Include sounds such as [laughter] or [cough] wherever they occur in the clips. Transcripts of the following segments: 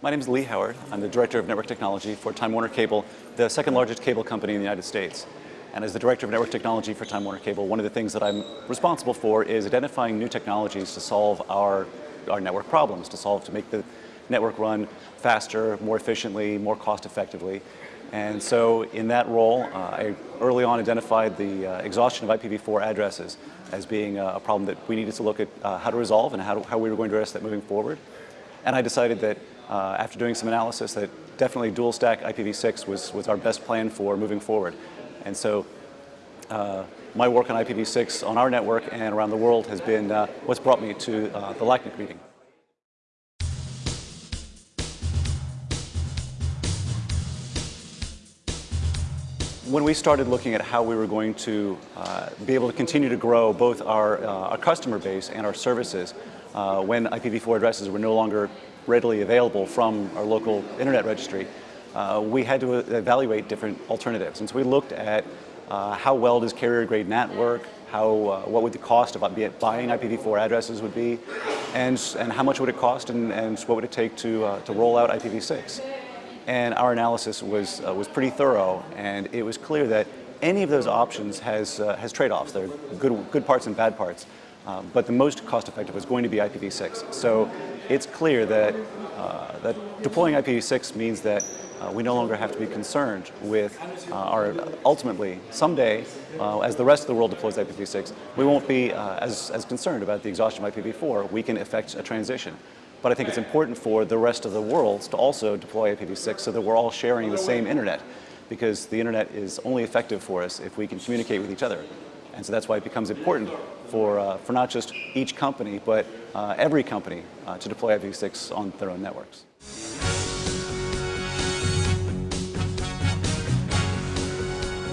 My name is Lee Howard. I'm the Director of Network Technology for Time Warner Cable, the second largest cable company in the United States. And as the Director of Network Technology for Time Warner Cable, one of the things that I'm responsible for is identifying new technologies to solve our, our network problems, to solve, to make the network run faster, more efficiently, more cost effectively. And so in that role, uh, I early on identified the uh, exhaustion of IPv4 addresses as being a, a, problem that we needed to look at uh, how to resolve and how, to, how we were going to address that moving forward. And I decided that uh, after doing some analysis that definitely dual stack IPv6 was, was our best plan for moving forward. And so uh, my work on IPv6 on our network and around the world has been uh, what's brought me to uh, the LACNIC meeting. When we started looking at how we were going to uh, be able to continue to grow both our, uh, our customer base and our services, when IPv4 addresses were no longer readily available from our local internet registry, uh, we had to evaluate different alternatives. And so we looked at uh, how well does carrier grade NAT work, how, uh, what would the cost of buying IPv4 addresses would be, and, and how much would it cost and, and what would it take to, uh, to roll out IPv6. And our analysis was, uh, was pretty thorough and it was clear that any of those options has, uh, has trade-offs. There are good, good parts and bad parts. Um, but the most cost-effective was going to be IPv6. So it's clear that, uh, that deploying IPv6 means that uh, we no longer have to be concerned with uh, our, ultimately, someday, uh, as the rest of the world deploys IPv6, we won't be uh, as, as concerned about the exhaustion of IPv4. We can effect a transition. But I think it's important for the rest of the world to also deploy IPv6 so that we're all sharing the same internet because the internet is only effective for us if we can communicate with each other. And so that's why it becomes important for, uh, for not just each company, but uh, every company uh, to deploy IPv6 on their own networks.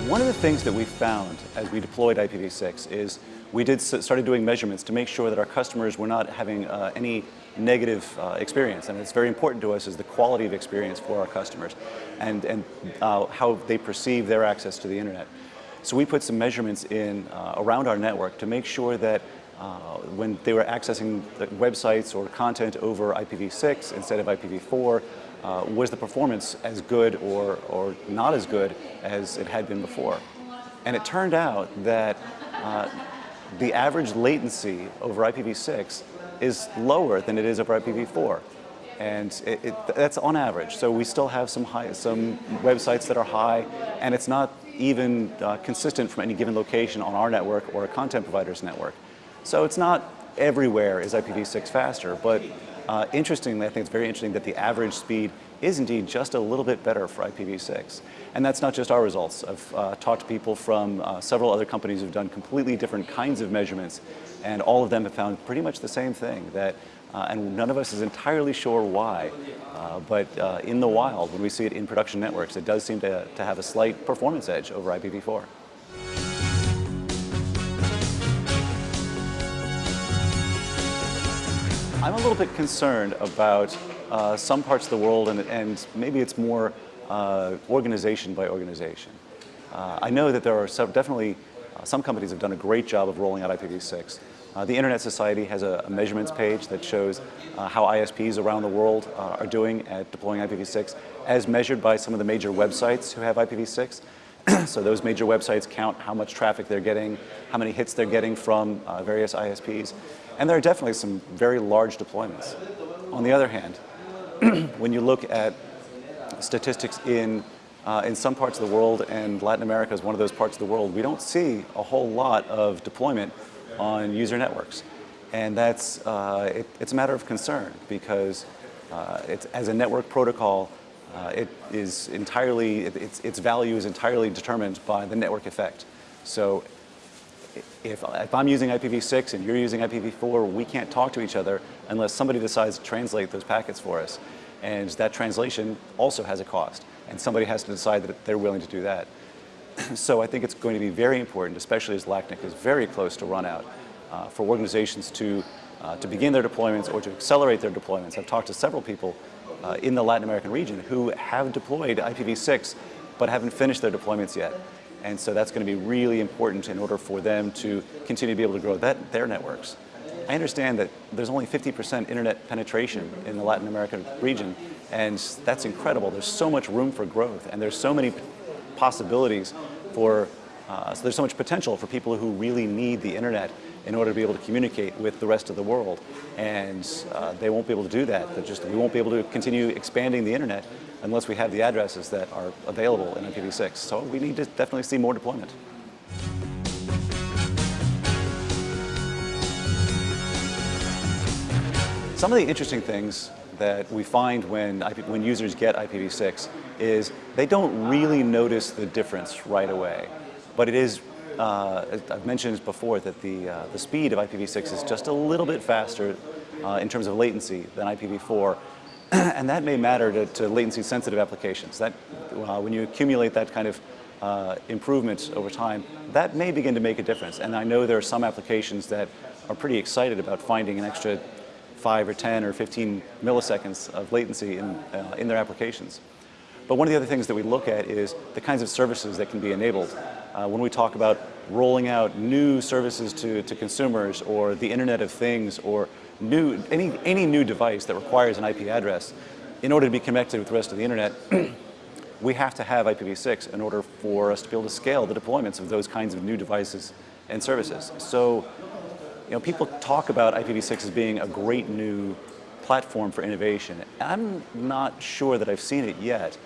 One of the things that we found as we deployed IPv6 is we did started doing measurements to make sure that our customers were not having uh, any negative uh, experience. And it's very important to us is the quality of experience for our customers and, and uh, how they perceive their access to the internet. So we put some measurements in uh, around our network to make sure that uh, when they were accessing websites or content over IPv6 instead of IPv4, uh, was the performance as good or, or not as good as it had been before. And it turned out that uh, the average latency over IPv6 is lower than it is over IPv4. And it, it, that's on average. So we still have some, high, some websites that are high, and it's not even uh, consistent from any given location on our network or a content provider's network. So it's not everywhere is IPv6 faster, but uh, interestingly, I think it's very interesting that the average speed is indeed just a little bit better for IPv6. And that's not just our results. I've uh, talked to people from uh, several other companies who've done completely different kinds of measurements, and all of them have found pretty much the same thing, that and none of us is entirely sure why. Uh, but uh, in the wild, when we see it in production networks, it does seem to, to have a slight performance edge over IPv4. I'm a little bit concerned about uh, some parts of the world, and, and maybe it's more uh, organization by organization. Uh, I know that there are definitely some companies have done a great job of rolling out IPv6. Uh, the Internet Society has a, a measurements page that shows uh, how ISPs around the world uh, are doing at deploying IPv6 as measured by some of the major websites who have IPv6. [clears throat] so those major websites count how much traffic they're getting, how many hits they're getting from uh, various ISPs. And there are definitely some very large deployments. On the other hand, [clears throat] when you look at statistics in uh, in some parts of the world, and Latin America is one of those parts of the world, we don't see a whole lot of deployment on user networks. And that's, uh, it, it's a matter of concern because uh, as a network protocol, uh, it is entirely, it, its, its value is entirely determined by the network effect. So if, if I'm using IPv6 and you're using IPv4, we can't talk to each other unless somebody decides to translate those packets for us. And that translation also has a cost. And somebody has to decide that they're willing to do that. [clears throat] so I think it's going to be very important, especially as LACNIC is very close to run out, uh, for organizations to, uh, to begin their deployments or to accelerate their deployments. I've talked to several people uh, in the Latin American region who have deployed IPv6 but haven't finished their deployments yet. And so that's going to be really important in order for them to continue to be able to grow that, their networks. I understand that there's only 50% internet penetration in the Latin American region, and that's incredible. There's so much room for growth, and there's so many possibilities for, uh, so there's so much potential for people who really need the internet in order to be able to communicate with the rest of the world. And uh, they won't be able to do that. They're just, we won't be able to continue expanding the internet unless we have the addresses that are available in IPv6. So we need to definitely see more deployment. Some of the interesting things that we find when, IP, when users get IPv6 is they don't really notice the difference right away. But it is, uh, I've mentioned before that the, uh, the speed of IPv6 is just a little bit faster uh, in terms of latency than IPv4. [clears throat] and that may matter to, to latency sensitive applications. That, uh, when you accumulate that kind of uh, improvement over time, that may begin to make a difference. And I know there are some applications that are pretty excited about finding an extra 5 or 10 or 15 milliseconds of latency in, uh, in their applications. But one of the other things that we look at is the kinds of services that can be enabled. Uh, when we talk about rolling out new services to, to consumers or the Internet of Things or new, any, any new device that requires an IP address, in order to be connected with the rest of the Internet, [clears throat] we have to have IPv6 in order for us to be able to scale the deployments of those kinds of new devices and services. So you know, people talk about IPv6 as being a great new platform for innovation. I'm not sure that I've seen it yet,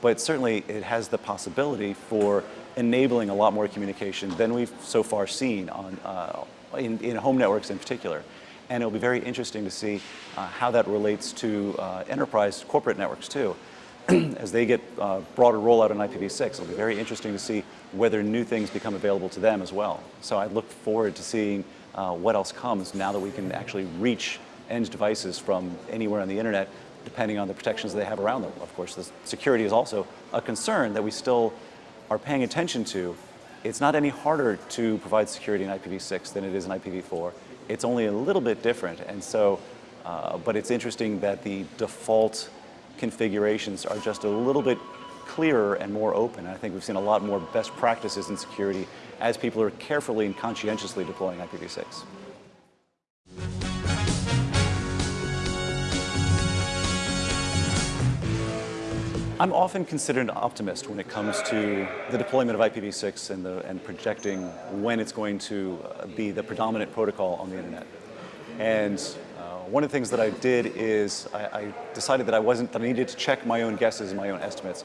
but certainly it has the possibility for enabling a lot more communication than we've so far seen on, uh, in, in, home networks in particular. And it'll be very interesting to see uh, how that relates to uh, enterprise corporate networks too. [clears throat] As they get uh, broader rollout on IPv6, it'll be very interesting to see whether new things become available to them as well. So I look forward to seeing uh, what else comes now that we can actually reach end devices from anywhere on the internet depending on the protections they have around them. Of course, the security is also a concern that we still are paying attention to. It's not any harder to provide security in IPv6 than it is in IPv4. It's only a little bit different, and so, uh, but it's interesting that the default configurations are just a little bit clearer and more open. I think we've seen a lot more best practices in security as people are carefully and conscientiously deploying IPv6. I'm often considered an optimist when it comes to the deployment of IPv6 and, the, and projecting when it's going to uh, be the predominant protocol on the internet. And uh, one of the things that I did is I, I, decided that I wasn't, that I needed to check my own guesses and my own estimates.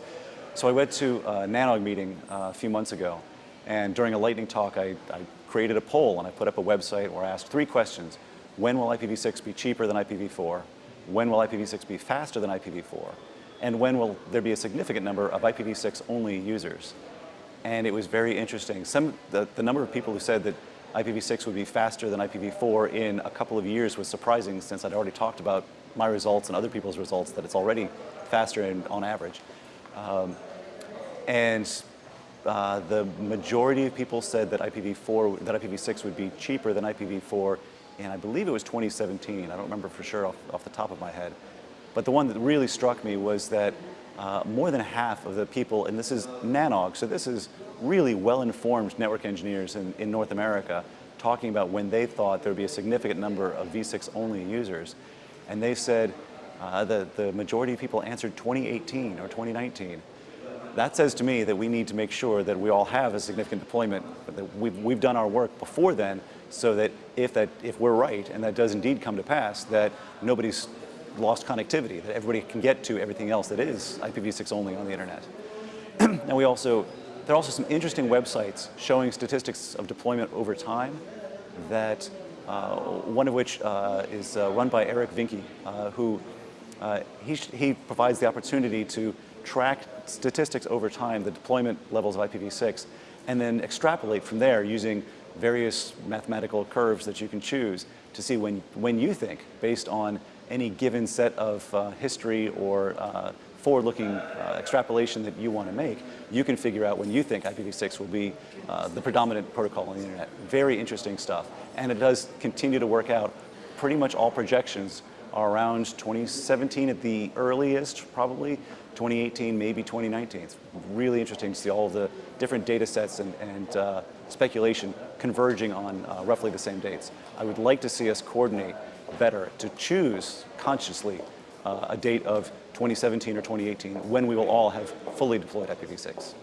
So I went to a NANOG meeting uh, a few months ago, and during a lightning talk, I, I, created a poll and I put up a website where I asked three questions. When will IPv6 be cheaper than IPv4? When will IPv6 be faster than IPv4? And when will there be a significant number of IPv6 only users? And it was very interesting. Some, the, the number of people who said that IPv6 would be faster than IPv4 in a couple of years was surprising since I'd already talked about my results and other people's results that it's already faster on average. Um, and uh, the majority of people said that IPv4, that IPv6 would be cheaper than IPv4 and I believe it was 2017. I don't remember for sure off, off the top of my head. But the one that really struck me was that uh, more than half of the people, and this is NANOG, so this is really well-informed network engineers in, in North America, talking about when they thought there would be a significant number of V6 only users. And they said uh, the, the majority of people answered 2018 or 2019. That says to me that we need to make sure that we all have a significant deployment, that we've, we've done our work before then so that if, that if we're right and that does indeed come to pass, that nobody's lost connectivity, that everybody can get to everything else that is IPv6 only on the internet. [clears throat] and we also, there are also some interesting websites showing statistics of deployment over time that uh, one of which uh, is uh, run by Eric Vyncke, uh, who uh, he, he provides the opportunity to track statistics over time, the deployment levels of IPv6, and then extrapolate from there using various mathematical curves that you can choose to see when, when you think, based on any given set of uh, history or uh, forward-looking uh, extrapolation that you want to make, you can figure out when you think IPv6 will be uh, the predominant protocol on the internet. Very interesting stuff. And it does continue to work out. Pretty much all projections around 2017 at the earliest, probably, 2018, maybe 2019. It's really interesting to see all the different data sets and, and uh, speculation converging on uh, roughly the same dates. I would like to see us coordinate better to choose consciously uh, a date of 2017 or 2018 when we will all have fully deployed IPv6.